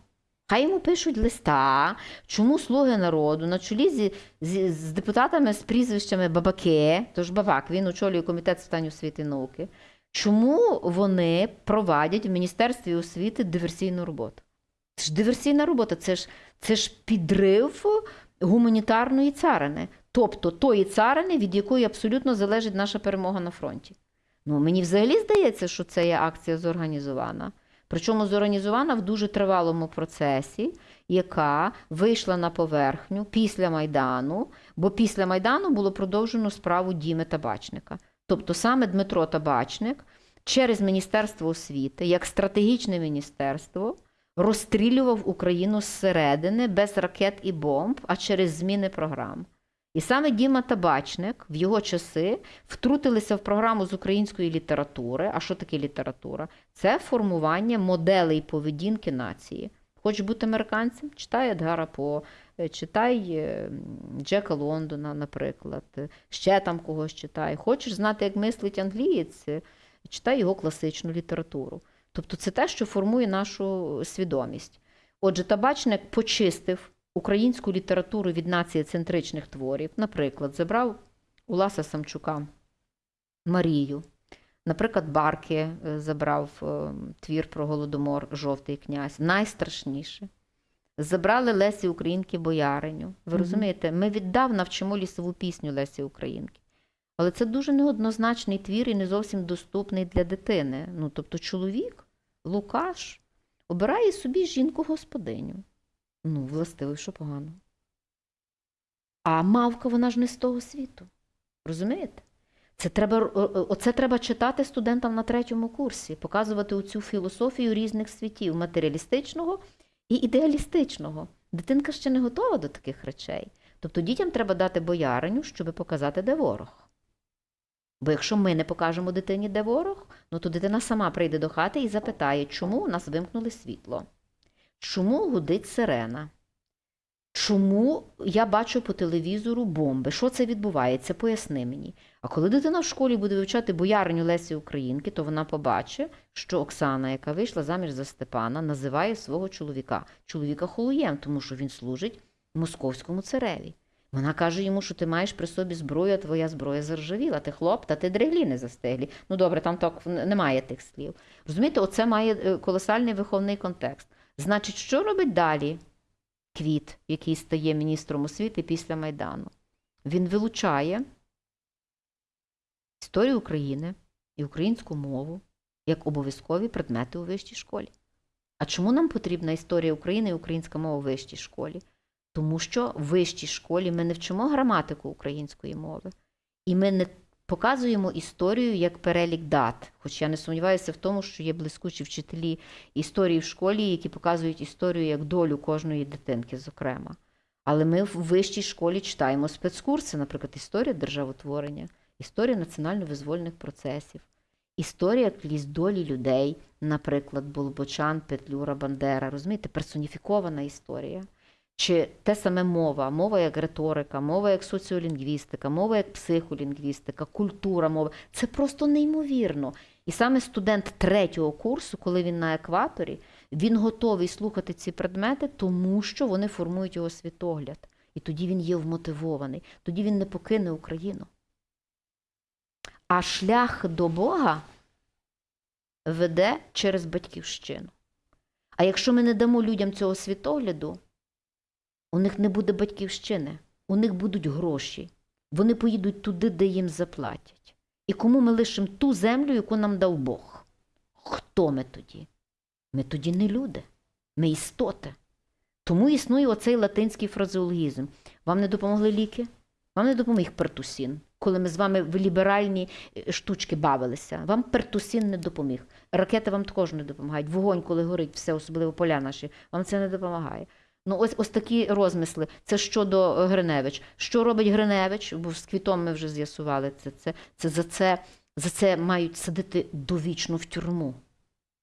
Хай йому пишуть листа, чому слуги народу на чолі зі, зі- з депутатами з прізвищами Бабаке, тож Бабак, він очолює комітет з питань освіти і науки. Чому вони провадять в Міністерстві освіти диверсійну роботу? Це ж диверсійна робота, це ж, це ж підрив гуманітарної царини, тобто тої царини, від якої абсолютно залежить наша перемога на фронті. Ну, мені взагалі здається, що це є акція зорганізована. Причому зорганізована в дуже тривалому процесі, яка вийшла на поверхню після Майдану, бо після Майдану було продовжено справу Діми Табачника. Тобто саме Дмитро Табачник через Міністерство освіти, як стратегічне міністерство, розстрілював Україну зсередини без ракет і бомб, а через зміни програм. І саме Діма Табачник в його часи втрутилися в програму з української літератури. А що таке література? Це формування моделей поведінки нації. Хочеш бути американцем? Читай Едгара По, е, читай е, Джека Лондона, наприклад, ще там когось читай. Хочеш знати, як мислить англієць? е, Читай його класичну літературу. Тобто це те, що формує нашу свідомість. Отже, табачник почистив українську літературу від націєцентричних творів. Наприклад, забрав Уласа Самчука Марію. Наприклад, Барки е, забрав е, твір про Голодомор Жовтий князь. Найстрашніше. Забрали Лесі Українки Бояриню. Ви Мгм. розумієте, ми віддавна вчимо лісову пісню Лесі Українки. Але це дуже неоднозначний твір і не зовсім доступний для дитини. Ну, тобто, чоловік, Лукаш, обирає собі жінку-господиню. Ну, властиво, що погано. А мавка, вона ж не з того світу. Розумієте? Це треба, оце треба читати студентам на третьому курсі, показувати оцю філософію різних світів матеріалістичного і ідеалістичного. Дитинка ще не готова до таких речей. Тобто дітям треба дати бояриню, щоб показати, де ворог. Бо якщо ми не покажемо дитині, де ворог, ну то дитина сама прийде до хати і запитає, чому у нас вимкнули світло, чому гудить сирена, чому я бачу по телевізору бомби, що це відбувається, поясни мені. А коли дитина в школі буде вивчати бояриню Лесі Українки, то вона побачить, що Оксана, яка вийшла заміж за Степана, називає свого чоловіка чоловіка холуєм, тому що він служить московському цареві. Вона каже йому, що ти маєш при собі зброю, а твоя зброя заржавіла, ти хлоп, та ти дреглі не застиглі. Ну добре, там так немає тих слів. Розумієте, оце має е, колосальний виховний контекст. Значить, що робить далі Квіт, який стає міністром освіти після Майдану? Він вилучає історію України і українську мову як обов'язкові предмети у вищій школі. А чому нам потрібна історія України і українська мова у вищій школі? Тому що в вищій школі ми не вчимо граматику української мови, і ми не показуємо історію як перелік дат. Хоч я не сумніваюся в тому, що є блискучі вчителі історії в школі, які показують історію як долю кожної дитинки, зокрема. Але ми в вищій школі читаємо спецкурси, наприклад, історія державотворення, історія національно-визвольних процесів, історія крізь долі людей, наприклад, Болбочан, Петлюра, Бандера, розумієте, персоніфікована історія. Чи те саме мова, мова як риторика, мова як соціолінгвістика, мова як психолінгвістика, культура мови це просто неймовірно. І саме студент третього курсу, коли він на екваторі, він готовий слухати ці предмети, тому що вони формують його світогляд. І тоді він є вмотивований, тоді він не покине Україну. А шлях до Бога веде через батьківщину. А якщо ми не дамо людям цього світогляду, у них не буде батьківщини, у них будуть гроші. Вони поїдуть туди, де їм заплатять. І кому ми лишимо ту землю, яку нам дав Бог? Хто ми тоді? Ми тоді не люди, ми істоти. Тому існує оцей латинський фразеологізм. Вам не допомогли ліки? Вам не допоміг пертусін. Коли ми з вами в ліберальні е, штучки бавилися, вам пертусін не допоміг. Ракети вам також не допомагають. Вогонь, коли горить, все, особливо поля наші, вам це не допомагає. Ну, ось ось такі розмисли. Це щодо е, Гриневич. Що робить Гриневич? Бо з квітом ми вже з'ясували це. Це, це за це за це мають садити довічно в тюрму.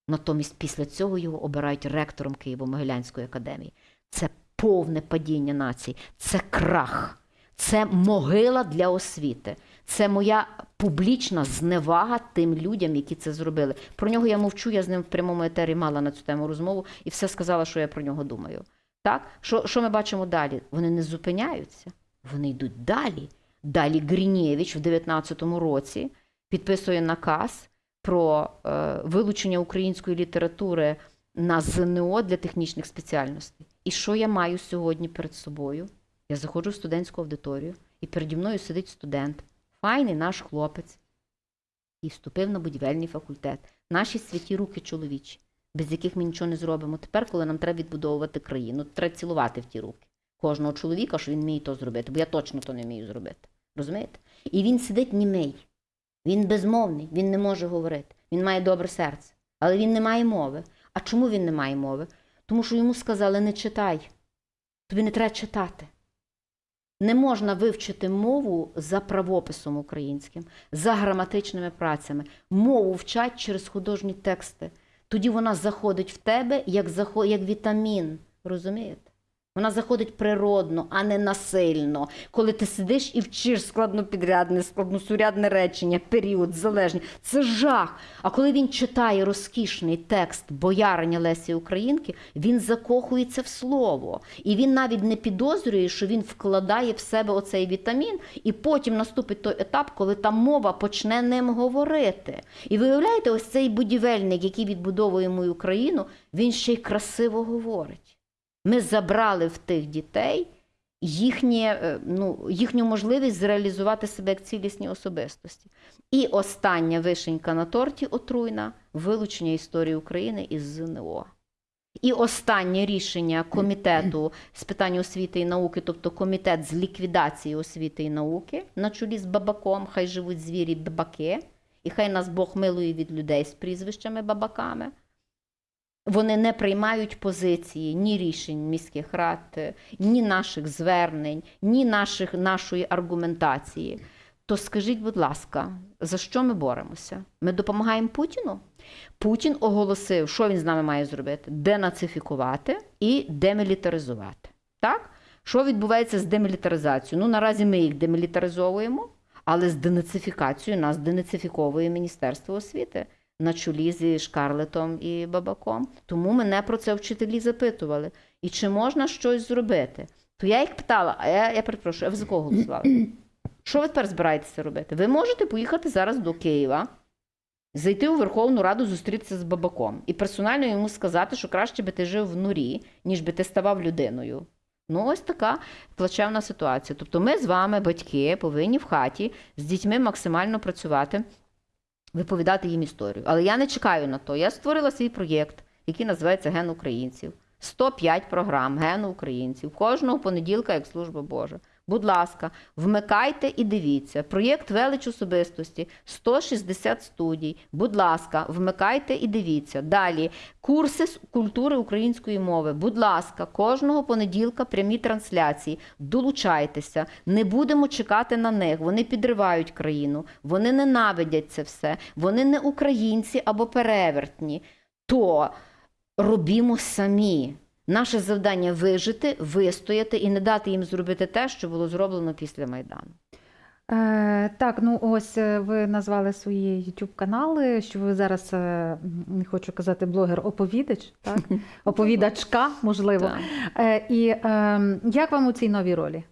Натомість після цього його обирають ректором Києво-Могилянської академії. Це повне падіння нації, це крах, це могила для освіти. Це моя публічна зневага тим людям, які це зробили. Про нього я мовчу, я з ним в прямому етері мала на цю тему розмову і все сказала, що я про нього думаю. Так? Що, що ми бачимо далі? Вони не зупиняються, вони йдуть далі. Далі Грінєвич в 19-му році підписує наказ про е, вилучення української літератури на ЗНО для технічних спеціальностей. І що я маю сьогодні перед собою? Я заходжу в студентську аудиторію, і переді мною сидить студент, файний наш хлопець, і вступив на будівельний факультет. Наші святі руки чоловічі, без яких ми нічого не зробимо. Тепер, коли нам треба відбудовувати країну, треба цілувати в ті руки. Кожного чоловіка, що він вміє то зробити, бо я точно то не вмію зробити. Розумієте? І він сидить німий. Він безмовний, він не може говорити. Він має добре серце, але він не має мови. А чому він не має мови? Тому що йому сказали: не читай, тобі не треба читати. Не можна вивчити мову за правописом українським, за граматичними працями. Мову вчать через художні тексти. Тоді вона заходить в тебе як, як вітамін. Розумієте? Вона заходить природно, а не насильно. Коли ти сидиш і вчиш складнопідрядне, складносурядне речення, період, залежні. Це жах. А коли він читає розкішний текст бояриня Лесі Українки, він закохується в слово. І він навіть не підозрює, що він вкладає в себе оцей вітамін, і потім наступить той етап, коли та мова почне ним говорити. І виявляєте, ось цей будівельник, який відбудовує мою країну, він ще й красиво говорить. Ми забрали в тих дітей їхнє, е, ну, їхню можливість зреалізувати себе як цілісні особистості. І остання вишенька на торті отруйна вилучення історії України із ЗНО. І останнє рішення комітету з питань освіти і науки, тобто комітет з ліквідації освіти і науки на чолі з бабаком, хай живуть звірі бабаки, і хай нас Бог милує від людей з прізвищами бабаками. Вони не приймають позиції ні рішень міських рад, ні наших звернень, ні наших, нашої аргументації. То скажіть, будь ласка, за що ми боремося? Ми допомагаємо Путіну? Путін оголосив, що він з нами має зробити: денацифікувати і демілітаризувати. Так? Що відбувається з демілітаризацією? Ну, наразі ми їх демілітаризовуємо, але з денацифікацією нас денацифіковує Міністерство освіти на чолі зі Шкарлетом і Бабаком. Тому мене про це вчителі запитували. І чи можна щось зробити? То я їх питала, а я, я перепрошую, а ви за кого голосували? Що ви тепер збираєтеся робити? Ви можете поїхати зараз до Києва, зайти у Верховну Раду, зустрітися з Бабаком і персонально йому сказати, що краще би ти жив в норі, ніж би ти ставав людиною. Ну, ось така плачевна ситуація. Тобто ми з вами, батьки, повинні в хаті з дітьми максимально працювати, виповідати їм історію. Але я не чекаю на то. Я створила свій проєкт, який називається Ген українців. 105 програм Гену українців. Кожного понеділка, як служба Божа. Будь ласка, вмикайте і дивіться. Проєкт велич особистості 160 студій. Будь ласка, вмикайте і дивіться. Далі курси з культури української мови. Будь ласка, кожного понеділка прямі трансляції. Долучайтеся. Не будемо чекати на них. Вони підривають країну, вони ненавидять це все. Вони не українці або перевертні. То робімо самі. Наше завдання вижити, вистояти і не дати їм зробити те, що було зроблено після Майдану. Е, так, ну ось е, ви назвали свої youtube канали, що ви зараз е, не хочу казати блогер-оповідач, так? Оповідачка, можливо. Е, і е, як вам у цій новій ролі?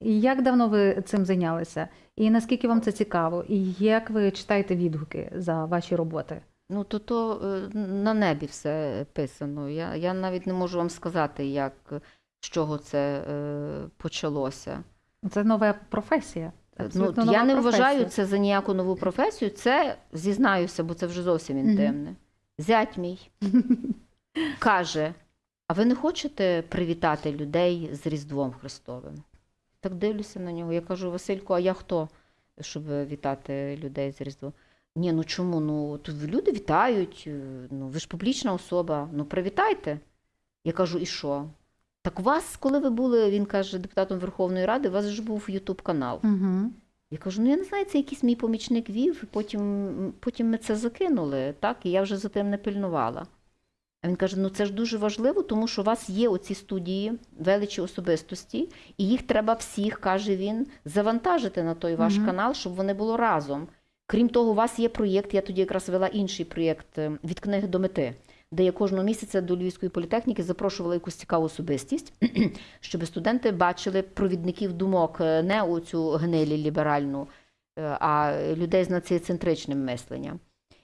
І як давно ви цим зайнялися? І наскільки вам це цікаво? І як ви читаєте відгуки за ваші роботи? Ну, то то е, на небі все писано. Я, я навіть не можу вам сказати, як, з чого це е, почалося. Це нова професія. Ну, абсолютно я нова не професія. вважаю це за ніяку нову професію. Це зізнаюся, бо це вже зовсім інтимне. Зять мій каже: а ви не хочете привітати людей з Різдвом Христовим? Так дивлюся на нього. Я кажу, Василько, а я хто, щоб вітати людей з Різдвом? Ні, ну чому? Ну тут люди вітають, е, ну ви ж публічна особа, ну привітайте. Я кажу, і що? Так у вас, коли ви були, він каже, депутатом Верховної Ради, у вас ж був Ютуб канал. Угу. Я кажу, ну я не знаю, це якийсь мій помічник вів, потім, потім ми це закинули, так, і я вже за тим не пильнувала. А він каже: ну це ж дуже важливо, тому що у вас є оці студії, величі особистості, і їх треба всіх, каже він, завантажити на той ваш Мгм. канал, щоб вони було разом. Крім того, у вас є проєкт, я тоді якраз вела інший проєкт е, від книги до мети, де я кожного місяця до Львівської політехніки запрошувала якусь цікаву особистість, щоб студенти бачили провідників думок е, не у цю гнилі ліберальну, е, а людей з націоцентричним мисленням.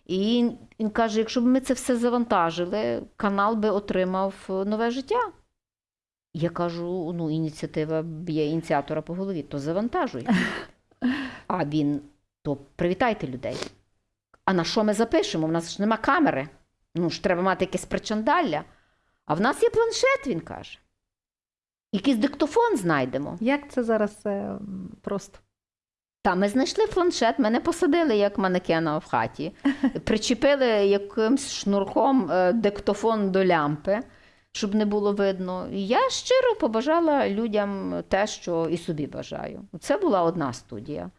І він, каже: якщо б ми це все завантажили, канал би отримав нове життя. Я кажу: ну, ініціатива б'є ініціатора по голові, то завантажуй. А він то привітайте людей. А на що ми запишемо? У нас ж нема камери. Ну ж треба мати якесь причандалля. А в нас є планшет, він каже. Якийсь диктофон знайдемо. Як це зараз е, просто? Та ми знайшли планшет, мене посадили як манекена в хаті, причепили якимсь шнурком е, диктофон до лямпи, щоб не було видно. І я щиро побажала людям те, що і собі бажаю. Це була одна студія.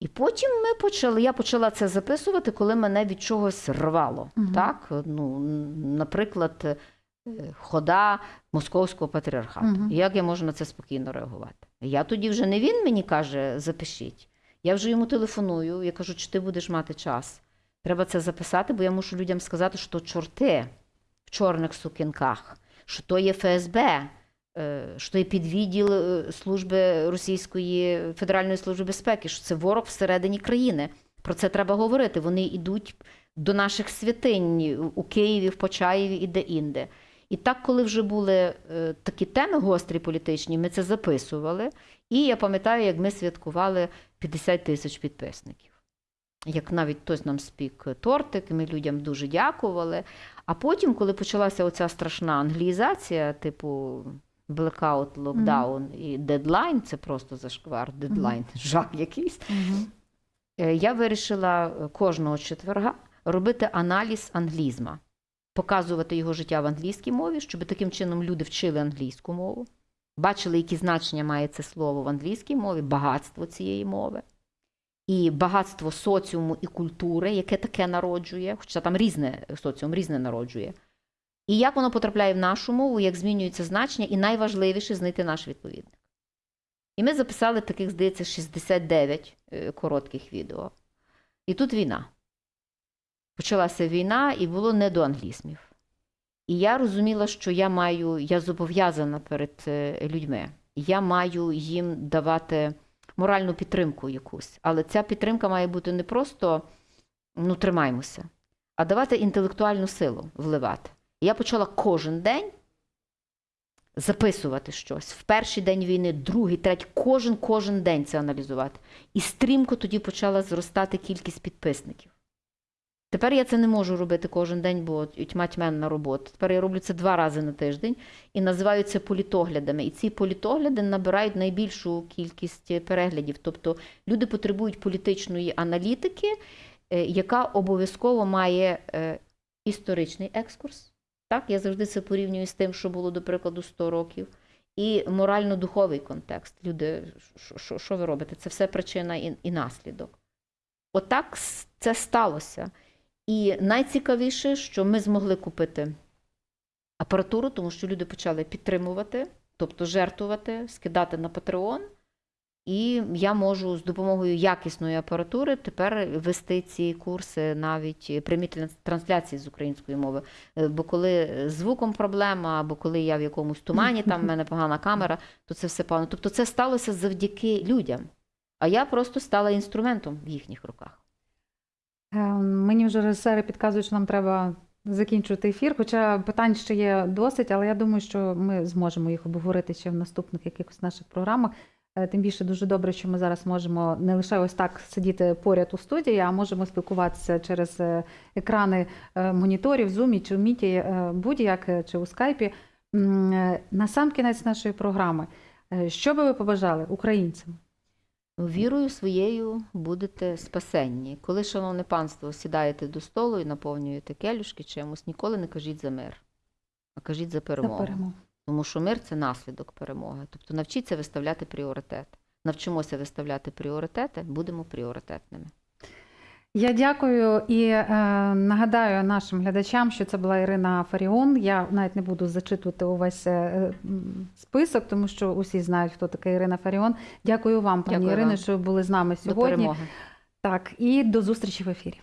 І потім ми почали, я почала це записувати, коли мене від чогось рвало. Мгм. Так? Ну, наприклад, е, хода московського патріархату. Мгм. Як я можу на це спокійно реагувати? Я тоді вже не він мені каже, запишіть. Я вже йому телефоную, я кажу, чи ти будеш мати час. Треба це записати, бо я мушу людям сказати, що чорти в чорних сукінках, що то є ФСБ, що то є підвідділ е, служби Російської Федеральної служби безпеки, що це ворог всередині країни. Про це треба говорити. Вони йдуть до наших святинь у Києві, в Почаєві і де-інде. І так, коли вже були е, такі теми гострі політичні, ми це записували. І я пам'ятаю, як ми святкували 50 тисяч підписників. Як навіть хтось нам спік тортик, ми людям дуже дякували. А потім, коли почалася оця страшна англіїзація, типу блекаут, локдаун і дедлайн, це просто зашквар, дедлайн, жах якийсь. Е, Я вирішила е, кожного четверга робити аналіз англізма, показувати його життя в англійській мові, щоб таким чином люди вчили англійську мову, бачили, які значення має це слово в англійській мові, багатство цієї мови. І багатство соціуму і культури, яке таке народжує, хоча там різне соціум різне народжує. І як воно потрапляє в нашу мову, як змінюється значення, і найважливіше знайти наш відповідник. І ми записали таких, здається, 69 е, коротких відео. І тут війна. Почалася війна, і було не до англізмів. І я розуміла, що я маю, я зобов'язана перед е, людьми. Я маю їм давати моральну підтримку якусь. Але ця підтримка має бути не просто ну, тримаймося, а давати інтелектуальну силу вливати. Я почала кожен день записувати щось. В перший день війни, другий, третій, кожен кожен день це аналізувати. І стрімко тоді почала зростати кількість підписників. Тепер я це не можу робити кожен день, бо тьма тьменна робота. Тепер я роблю це два рази на тиждень і називаю це політоглядами. І ці політогляди набирають найбільшу кількість переглядів. Тобто люди потребують політичної аналітики, е, яка обов'язково має е, історичний екскурс. Так, я завжди це порівнюю з тим, що було, до прикладу, 100 років. І морально-духовий контекст. Люди, що, ви робите? Це все причина і, і наслідок. Отак це сталося. І найцікавіше, що ми змогли купити апаратуру, тому що люди почали підтримувати, тобто жертвувати, скидати на Patreon. І я можу з допомогою якісної апаратури тепер вести ці курси навіть прямі трансляції з української мови. Е, Бо коли з звуком проблема, або коли я в якомусь тумані, там в мене погана камера, то це все погано. Тобто це сталося завдяки людям. А я просто стала інструментом в їхніх руках. Е, Мені вже режисери підказують, що нам треба закінчувати ефір. Хоча питань ще є досить, але я думаю, що ми зможемо їх обговорити ще в наступних якихось наших програмах. Е, Тим більше дуже добре, що ми зараз можемо не лише ось так сидіти поряд у студії, а можемо спілкуватися через е, екрани е, моніторів, зумі чи в міті, будь-як чи у скайпі. На сам кінець нашої програми, що би ви побажали українцям? Вірою своєю будете спасенні. Коли, шановне панство, сідаєте до столу і наповнюєте келюшки чимось, ніколи не кажіть за мир, а кажіть за перемогу. За перемогу. Тому що мир це наслідок перемоги. Тобто навчіться виставляти пріоритет. Навчимося виставляти пріоритети, будемо пріоритетними. Я дякую і е, нагадаю нашим глядачам, що це була Ірина Фаріон. Я навіть не буду зачитувати увесь е, список, тому що усі знають, хто така Ірина Фаріон. Дякую вам, пані Ірино, що ви були з нами До сьогодні. перемоги. Так, і до зустрічі в ефірі.